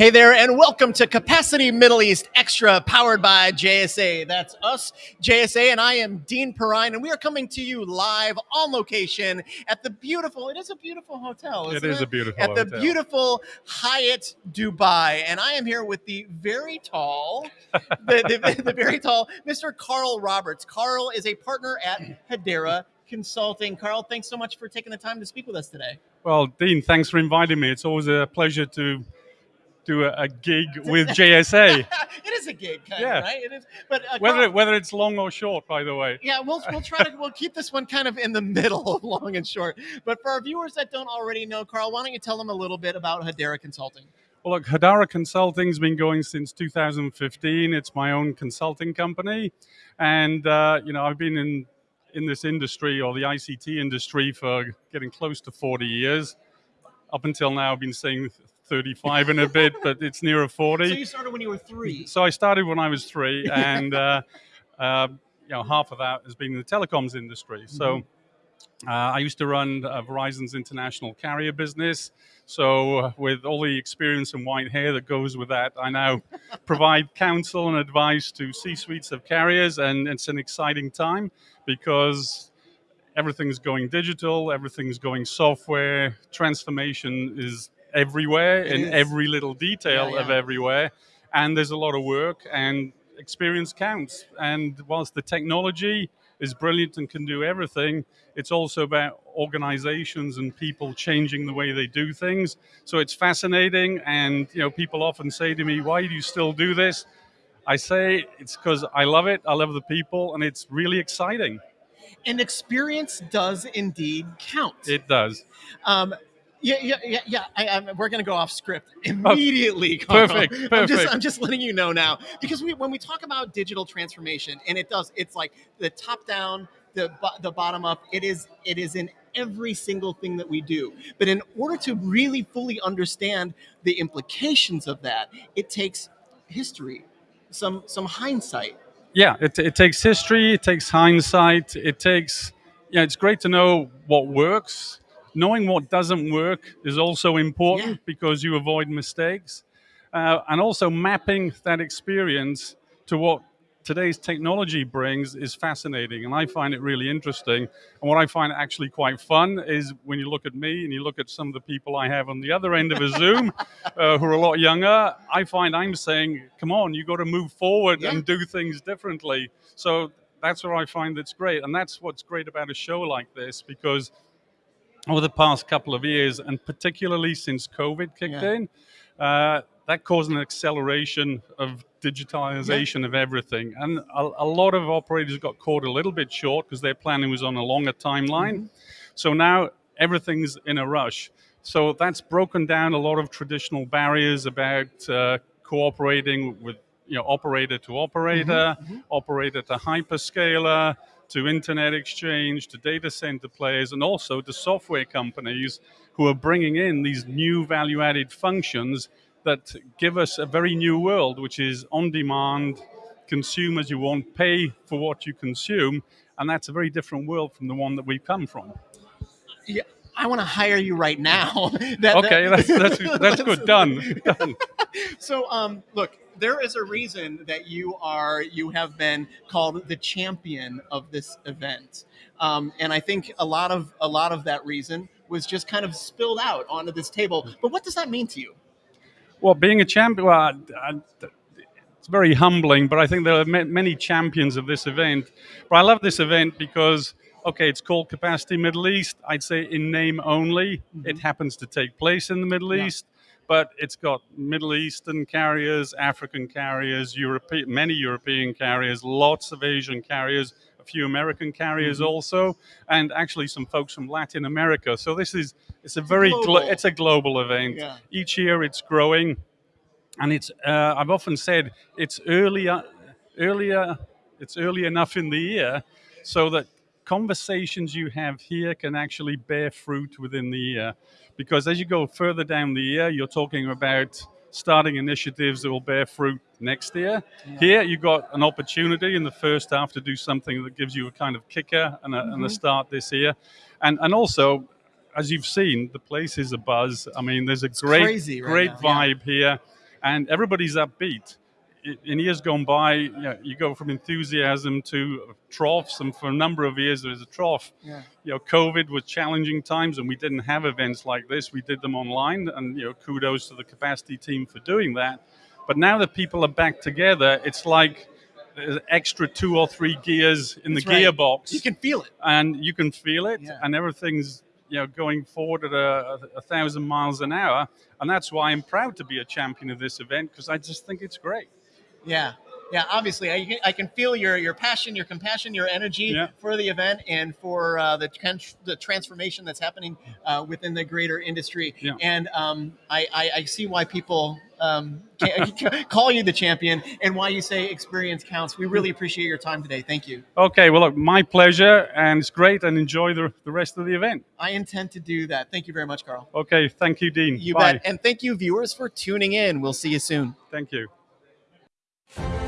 Hey there, and welcome to Capacity Middle East Extra, powered by JSA. That's us, JSA, and I am Dean Perrine, and we are coming to you live on location at the beautiful, it is a beautiful hotel, It is a beautiful At the beautiful Hyatt Dubai. And I am here with the very tall, the, the, the very tall Mr. Carl Roberts. Carl is a partner at Hedera Consulting. Carl, thanks so much for taking the time to speak with us today. Well, Dean, thanks for inviting me. It's always a pleasure to do a, a gig with JSA. it is a gig, kind Yeah. of, right? It is, but uh, whether Carl- whether it's long or short, by the way. Yeah, we'll we'll try to we'll keep this one kind of in the middle of long and short. But for our viewers that don't already know, Carl, why don't you tell them a little bit about Hedera Consulting? Well, look, Hedera Consulting's been going since 2015. It's my own consulting company, and uh, you know I've been in in this industry or the ICT industry for getting close to 40 years. Up until now, I've been saying 35 and a bit, but it's nearer 40. So you started when you were three. So I started when I was three, and uh, uh, you know half of that has been in the telecoms industry. So uh, I used to run uh, Verizon's international carrier business. So uh, with all the experience and white hair that goes with that, I now provide counsel and advice to C-suites of carriers, and it's an exciting time because everything's going digital, everything's going software. Transformation is everywhere It in is. every little detail Yeah, of everywhere, and there's a lot of work and experience counts. And whilst the technology is brilliant and can do everything, it's also about organizations and people changing the way they do things. So it's fascinating, and you know, people often say to me, "Why do you still do this?" I say it's because I love it. I love the people, and it's really exciting. And experience does indeed count. It does. Um, yeah, yeah, yeah, yeah. I, I, we're going to go off script immediately. Carl. Perfect, I'm just, perfect. I'm just letting you know now because we, when we talk about digital transformation, and it does, it's like the top down, the the bottom up. It is it is in every single thing that we do. But in order to really fully understand the implications of that, it takes history, some some hindsight. yeah, it, it takes history, it takes hindsight, it takes, yeah, it's great to know what works. Knowing what doesn't work is also important Yeah. because you avoid mistakes. Uh, and also mapping that experience to what today's technology brings is fascinating. And I find it really interesting. And what I find actually quite fun is when you look at me and you look at some of the people I have on the other end of a Zoom uh, who are a lot younger, I find I'm saying, come on, you got to move forward Yeah. and do things differently. So that's what I find that's great. And that's what's great about a show like this because over the past couple of years, and particularly since COVID kicked Yeah. in, uh, that caused an acceleration of digitalization of everything. And a, a lot of operators got caught a little bit short because their planning was on a longer timeline. So now everything's in a rush. So that's broken down a lot of traditional barriers about uh, cooperating with you know operator to operator, operator to hyperscaler, to internet exchange, to data center players, and also to software companies who are bringing in these new value-added functions that give us a very new world, which is on-demand. Consumers you want pay for what you consume, and that's a very different world from the one that we've come from. Yeah, I want to hire you right now. That- Okay, that- that's that's, that's good. Done. Done. So, um, look, there is a reason that you are you have been called the champion of this event, um, and I think a lot of a lot of that reason was just kind of spilled out onto this table. But what does that mean to you? Well, being a champion, well, it's very humbling, but I think there are many champions of this event. But I love this event because, okay, it's called Capacity Middle East. I'd say in name only. It happens to take place in the Middle Yeah. East, but it's got Middle Eastern carriers, African carriers, European, many European carriers, lots of Asian carriers, a few American carriers also, and actually some folks from Latin America. So this is it's a very glo- global. it's a global event. Yeah. Each year it's growing and it's uh, I've often said it's earlier earlier it's early enough in the year so that conversations you have here can actually bear fruit within the year because as you go further down the year you're talking about starting initiatives that will bear fruit next year here you've got an opportunity in the first half to do something that gives you a kind of kicker and a, and a mm-hmm. start this year and and also as you've seen, the place is a buzz. I mean, there's a great, right great now, yeah. vibe here. and everybody's upbeat. In years gone by, you, know, you go from enthusiasm to troughs, and for a number of years there was a trough. Yeah. You know, COVID was challenging times, and we didn't have events like this. We did them online, and you know, kudos to the capacity team for doing that. But now that people are back together, it's like there's extra two or three gears in That's the right. gearbox You can feel it. and you can feel it, Yeah. and everything's you know going forward at a, a, a thousand miles an hour, and that's why I'm proud to be a champion of this event because I just think it's great. Yeah. Yeah, obviously, I can, I can feel your, your passion, your compassion, your energy Yeah. for the event and for uh, the trans- the transformation that's happening uh, within the greater industry. Yeah. And um, I, I, I see why people um, call you the champion and why you say experience counts. We really appreciate your time today. Thank you. Okay, well, look, my pleasure, and it's great, and enjoy the, the rest of the event. I intend to do that. Thank you very much, Carl. Okay, thank you, Dean. You Bye. bet. And thank you, viewers, for tuning in. We'll see you soon. Thank you you